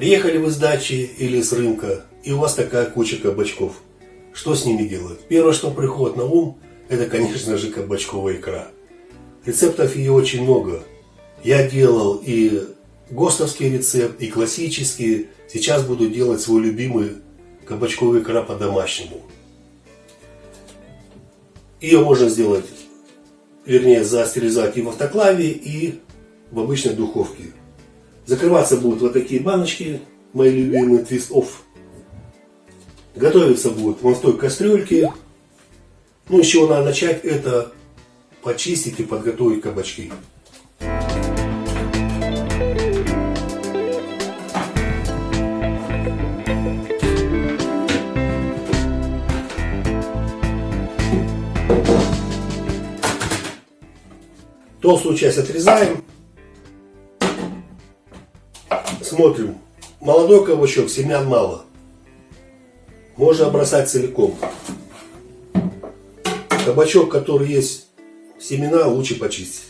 Приехали вы с дачи или с рынка, и у вас такая куча кабачков. Что с ними делать? Первое, что приходит на ум, это, конечно же, кабачковая икра. Рецептов ее очень много. Я делал и ГОСТовский рецепт, и классический. Сейчас буду делать свой любимый кабачковый икра по-домашнему. Ее можно сделать, вернее, застеризовать и в автоклаве, и в обычной духовке. Закрываться будут вот такие баночки, мои любимые Twist Off. Готовиться будет вон в той кастрюльке. Ну, с чего надо начать, это почистить и подготовить кабачки. Толстую часть отрезаем. Смотрим. Молодой кабачок, семян мало. Можно бросать целиком. Кабачок, который есть семена, лучше почистить.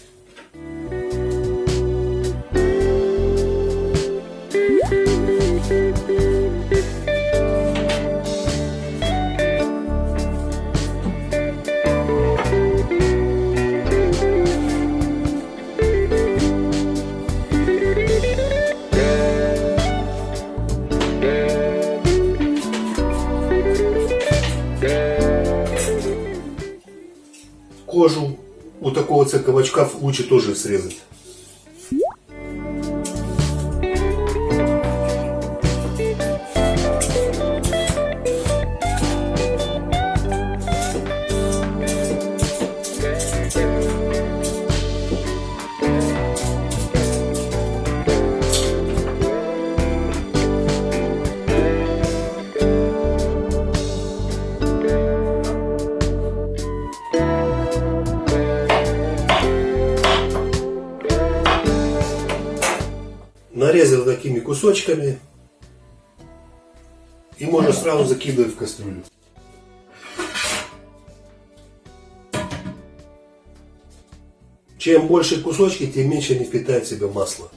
Лучше тоже срезать. Кусочками и можно сразу закидывать в кастрюлю. Чем больше кусочки, тем меньше они впитают в себя масло.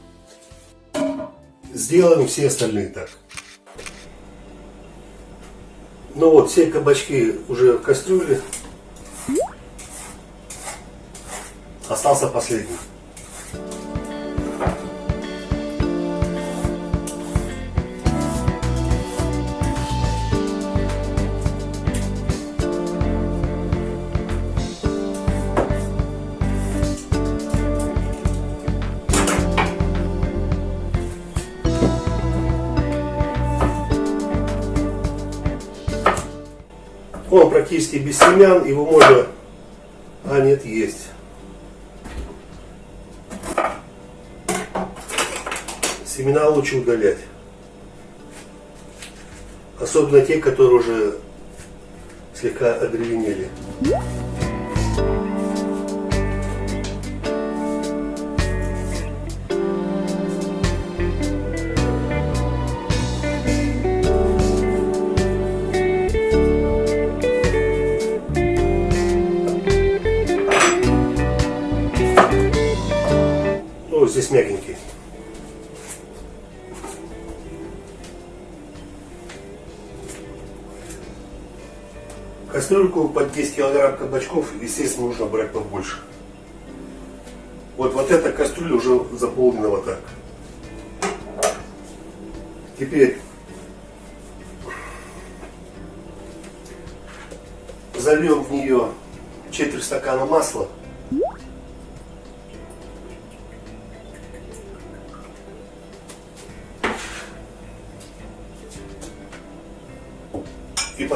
Сделаем все остальные так. Ну вот, все кабачки уже в кастрюле. Остался последний. Практически без семян, его можно... А, нет, есть. Семена лучше удалять. Особенно те, которые уже слегка одревенели. Мягенький. Кастрюльку под 10 килограмм кабачков, естественно, нужно брать побольше. Вот, вот эта кастрюля уже заполнена вот так. Теперь зальем в нее четверть стакана масла.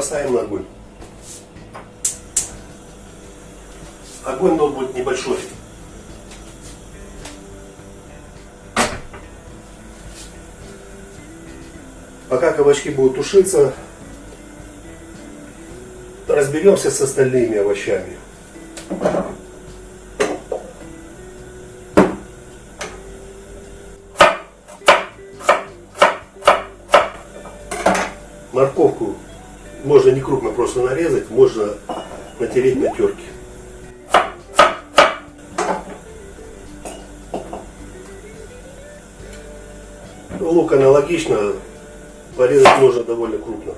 Поставим на огонь. Огонь должен быть небольшой. Пока кабачки будут тушиться, разберемся с остальными овощами. Морковку можно не крупно просто нарезать, можно натереть на терке. Лук аналогично, порезать можно довольно крупно.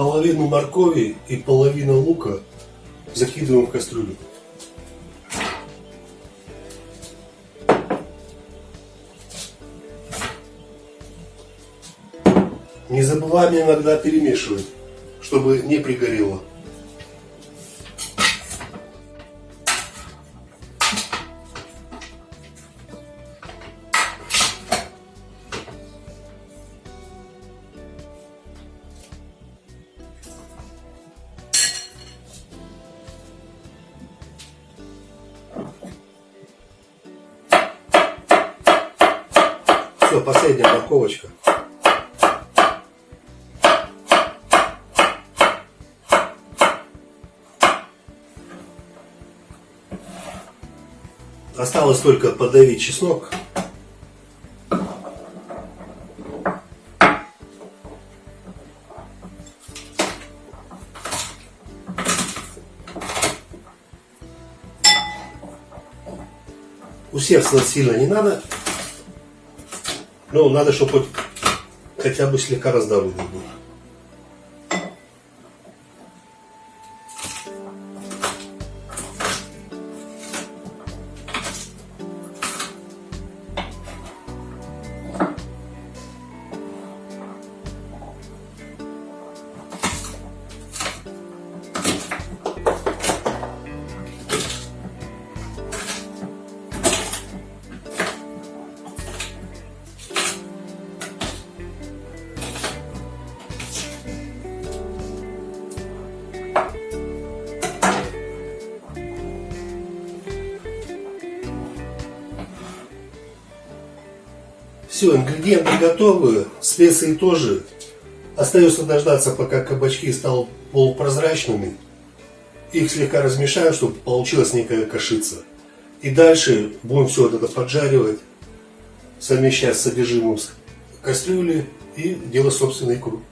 Половину моркови и половину лука закидываем в кастрюлю. Не забываем иногда перемешивать, чтобы не пригорело. Все, последняя морковочка. Осталось только подавить чеснок. Усердствовать сильно не надо. Ну, надо, чтобы хоть хотя бы слегка раздавленный был. Все, ингредиенты готовы, специи тоже. Остается дождаться, пока кабачки станут полупрозрачными. Их слегка размешаем, чтобы получилась некая кашица. И дальше будем все это поджаривать, совмещать с содержимым кастрюли и делать собственный икру.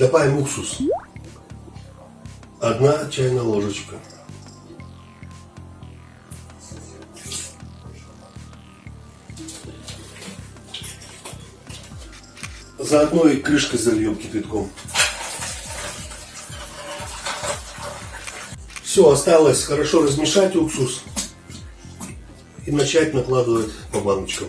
Добавим уксус. Одна чайная ложечка. Заодно и крышкой зальем кипятком. Все, осталось хорошо размешать уксус и начать накладывать по баночкам.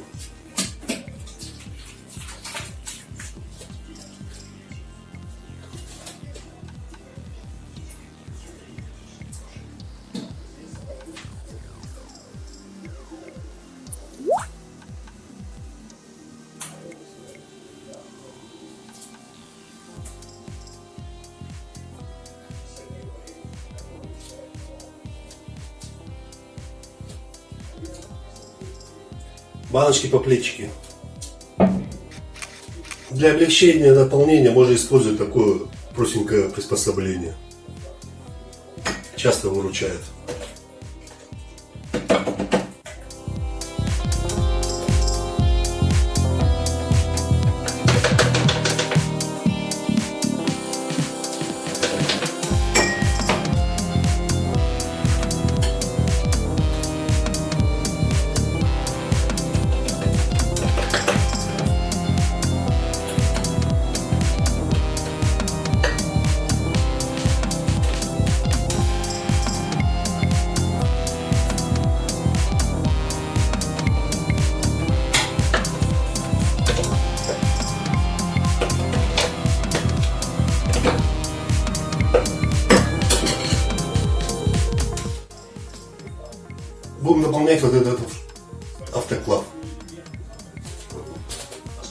Баночки по плечике. Для облегчения наполнения можно использовать такое простенькое приспособление. Часто выручает.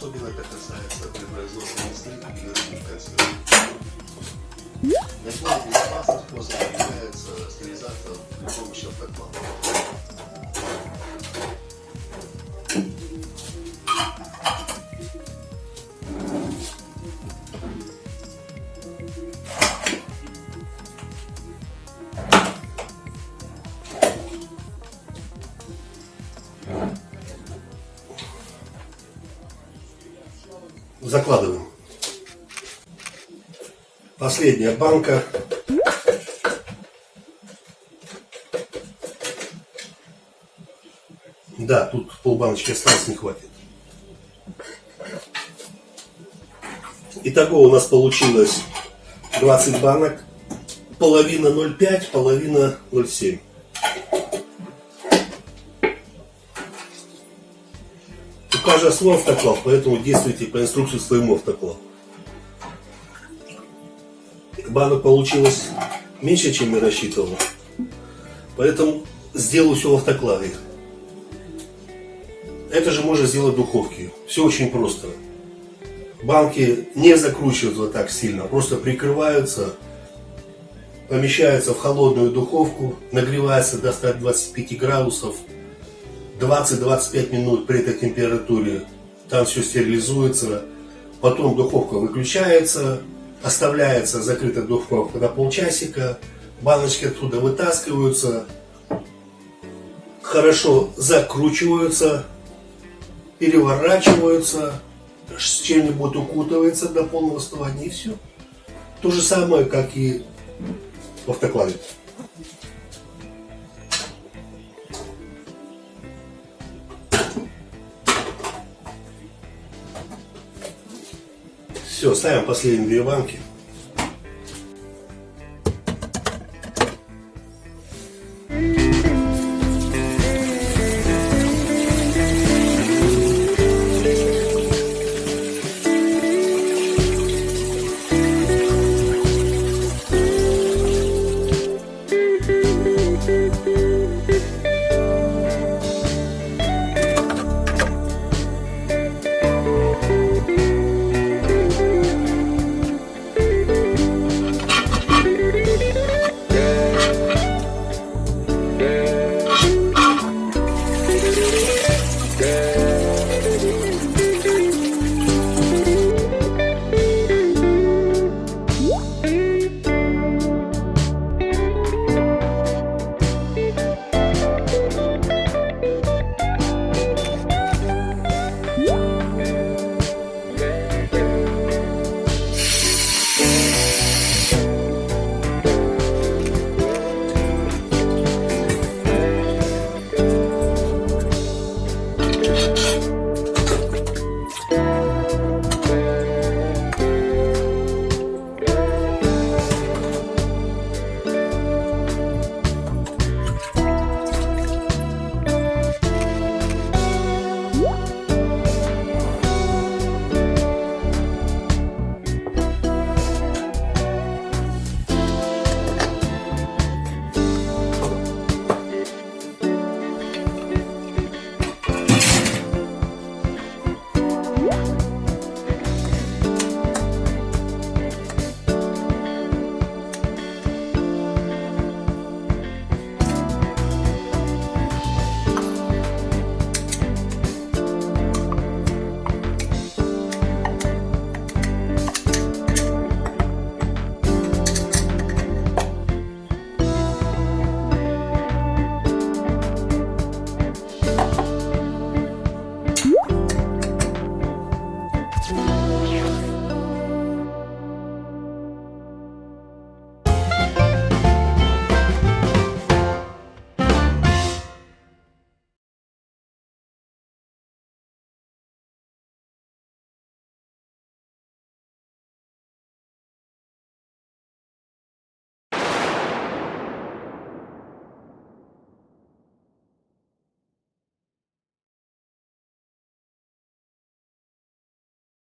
Особенно это касается при производстве мясных и консервов. Наиболее безопасным способом является стерилизация при помощи автоклава. Последняя банка. Да, тут полбаночки осталось, не хватит. Итого у нас получилось 20 банок. Половина 0,5, половина 0,7. каждый свой автоклав, поэтому действуйте по инструкции своему автоклаву. Банок получилось меньше, чем я рассчитывал. Поэтому сделаю все в автоклаве. Это же можно сделать в духовке. Все очень просто. Банки не закручивают вот так сильно, просто прикрываются, помещаются в холодную духовку, нагревается до 125 градусов, 20-25 минут при этой температуре там все стерилизуется, потом духовка выключается, оставляется закрытая духовка на полчасика, баночки оттуда вытаскиваются, хорошо закручиваются, переворачиваются, с чем-нибудь укутывается до полного остывания и все. То же самое, как и в автоклаве. Все, ставим последние две банки.